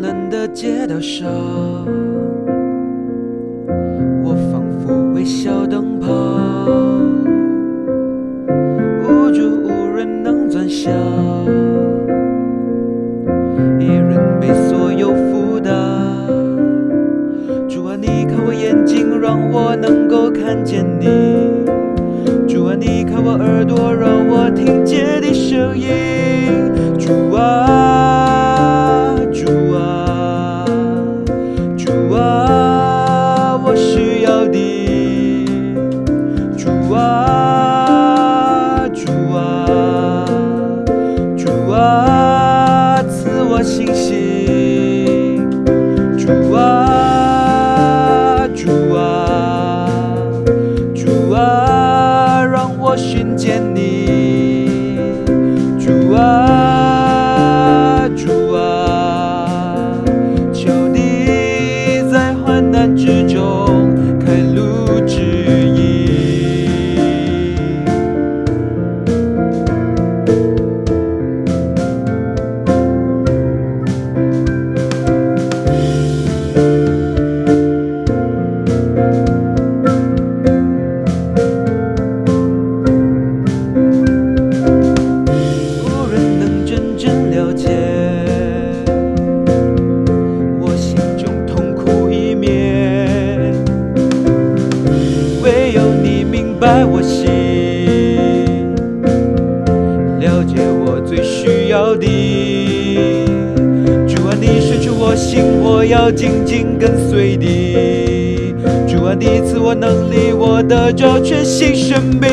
冷的街道上，我仿佛微小灯泡，无助无人能转向，一人被所有负担。主啊，你看我眼睛，让我能够看见你。我心，我要紧紧跟随你。主啊，你赐我能力，我得着全新生命。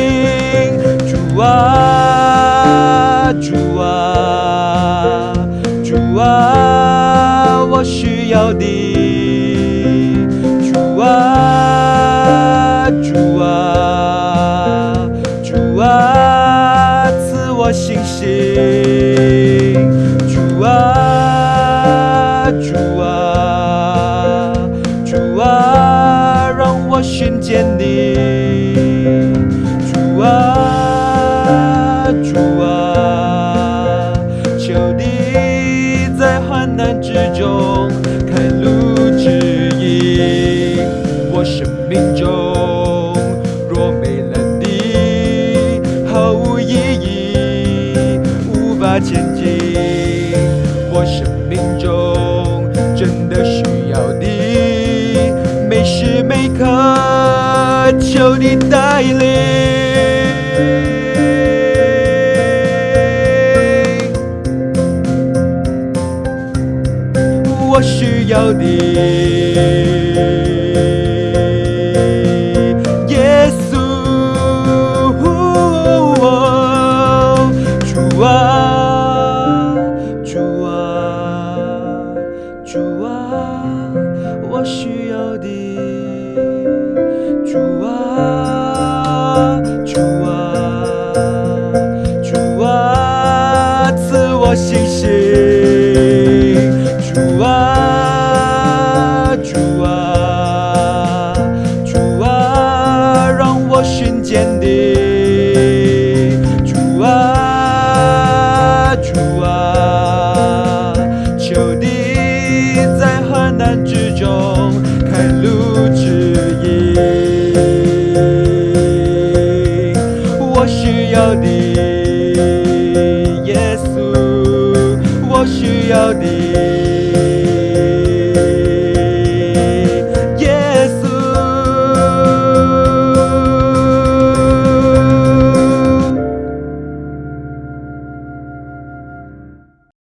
主啊，主啊，主啊，我需要你。前进。我生命中真的需要你，每时每刻求你带领。我需要你，主啊，主啊，让我寻见你。主啊，主啊，求你在患难之中开路指引。我需要你，耶稣，我需要你。